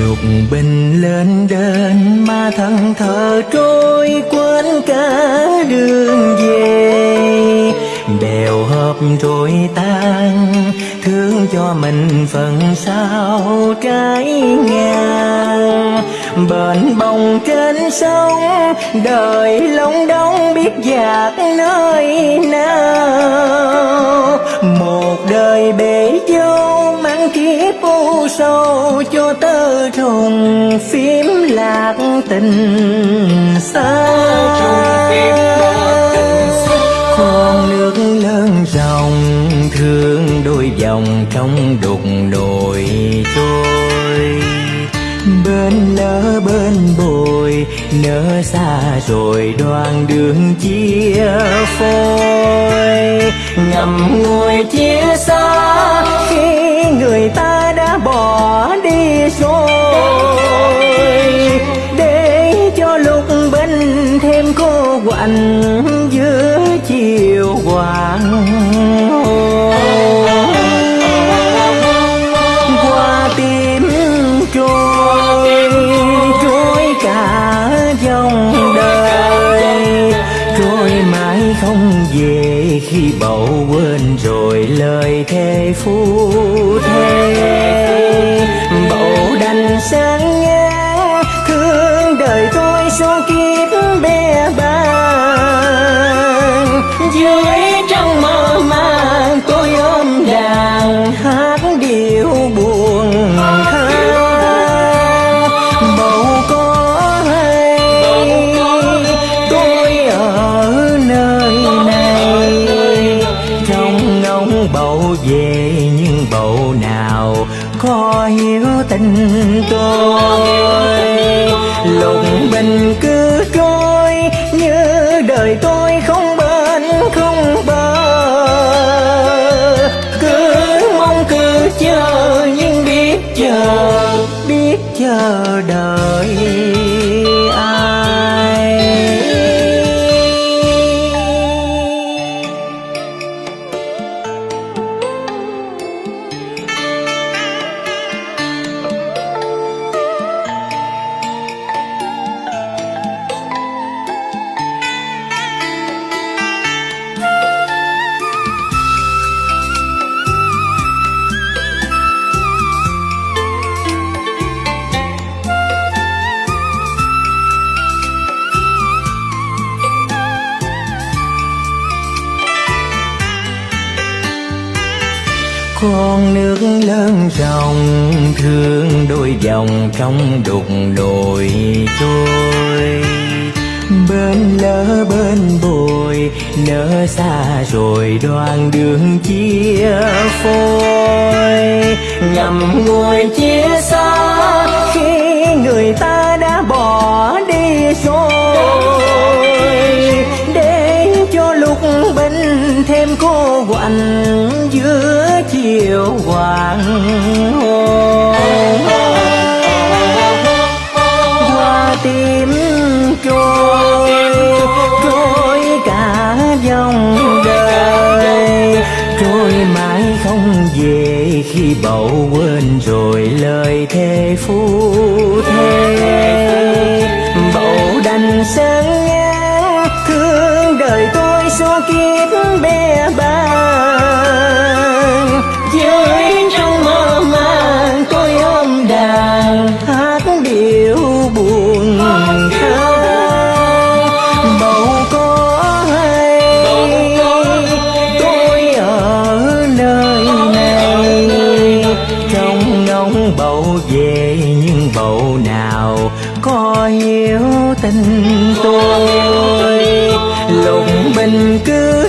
lục bình lên đến mà thân thờ trôi quên cả đường về. Bèo hợp rồi tan, thương cho mình phần sau trái ngang bền bồng trên sông, đời lông đông biết dạt nơi nào. Một đời bèo sâu cho tơ trùng phím lạc tình xa. Con nước lớn dòng thương đôi dòng trong đục nồi trôi. Bên lỡ bên bồi, nỡ xa rồi đoạn đường chia phôi. Ngầm ngùi chia xa đi không về khi bầu quên rồi lời thề phu thề bầu đành sáng ngang thương đời tôi số kiếp bé bàng. Về nhưng bầu nào có hiểu tình tôi. Lục con nước lớn trong thương đôi dòng trong đục đồi trôi. Bên lỡ bên bồi, nỡ xa rồi đoạn đường chia phôi. Ngầm ngùi chia xa, khi người ta đã bỏ đi rồi. Để cho lúc bên thêm cô quạnh giữa chiều hoàng hôn. Hoa tím trôi trôi cả dòng đời. Trôi mãi không về khi bầu quên rồi lời thề phu thề bầu đành sáng ngang thương đời tôi số kiếp bên.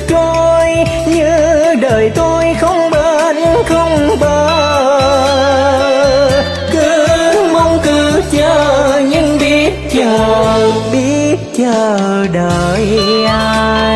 Trôi như đời tôi không bên không bờ cứ mong cứ chờ, nhưng biết chờ biết chờ đợi ai.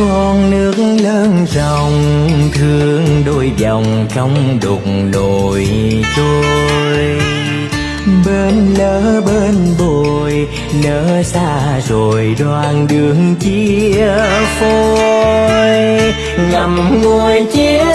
Con nước lớn ròng thương đôi dòng trong đục đồi trôi bên lỡ bên bồi nỡ xa rồi đoạn đường chia phôi. Ngậm ngùi chia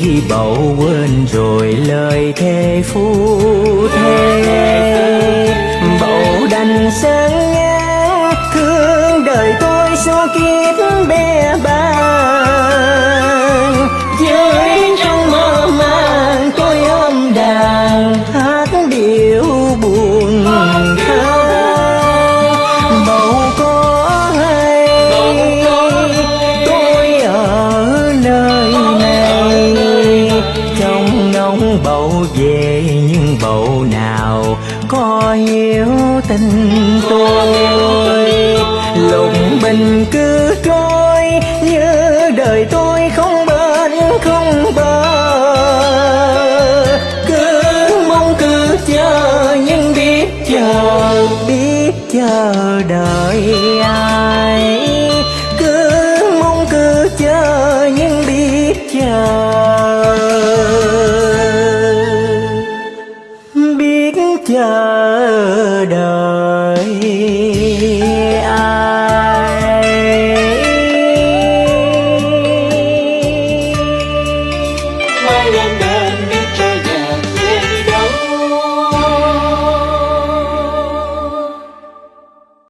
khi bầu quên rồi lời thề phu thề. Bầu đành sáng tình tôi. Lục bình cứ trôi như đời tôi không bên không bờ. Cứ mong cứ chờ, nhưng biết chờ biết chờ đợi ai.